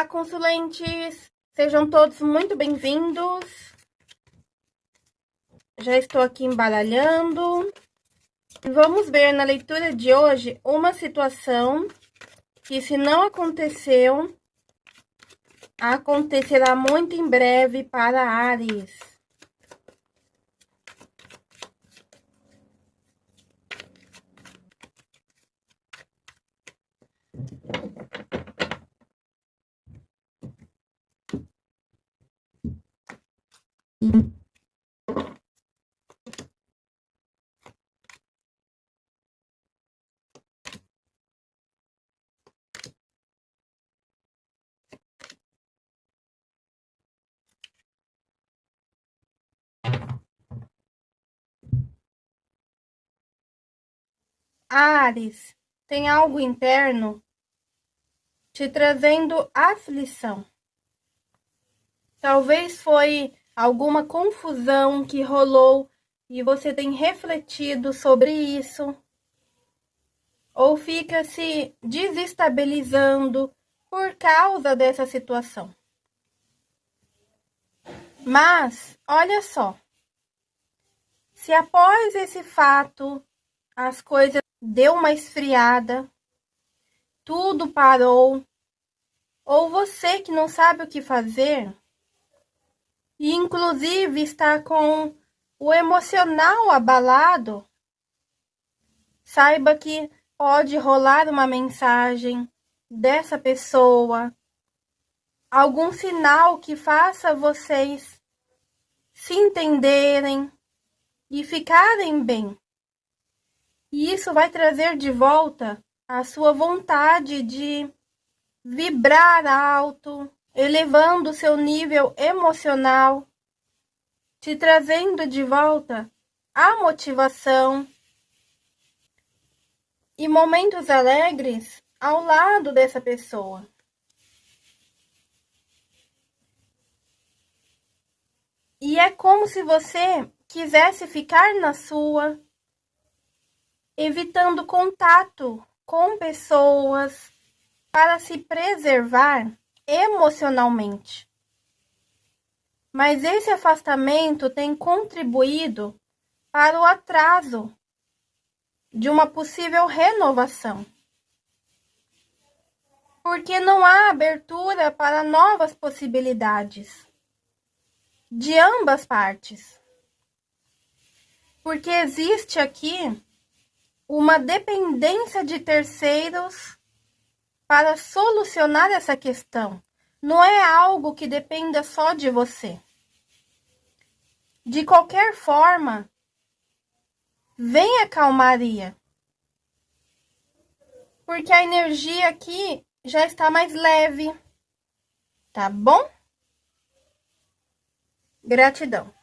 Olá, consulentes! Sejam todos muito bem-vindos. Já estou aqui embaralhando. Vamos ver na leitura de hoje uma situação que, se não aconteceu, acontecerá muito em breve para Ares. Ares, tem algo interno te trazendo aflição. Talvez foi alguma confusão que rolou e você tem refletido sobre isso, ou fica se desestabilizando por causa dessa situação. Mas, olha só, se após esse fato as coisas deu uma esfriada, tudo parou, ou você que não sabe o que fazer, e inclusive está com o emocional abalado, saiba que pode rolar uma mensagem dessa pessoa, algum sinal que faça vocês se entenderem e ficarem bem. E isso vai trazer de volta a sua vontade de vibrar alto, elevando seu nível emocional, te trazendo de volta a motivação e momentos alegres ao lado dessa pessoa. E é como se você quisesse ficar na sua, evitando contato com pessoas para se preservar emocionalmente. Mas esse afastamento tem contribuído para o atraso de uma possível renovação. Porque não há abertura para novas possibilidades de ambas partes. Porque existe aqui uma dependência de terceiros para solucionar essa questão. Não é algo que dependa só de você. De qualquer forma, vem a calmaria. Porque a energia aqui já está mais leve. Tá bom? Gratidão.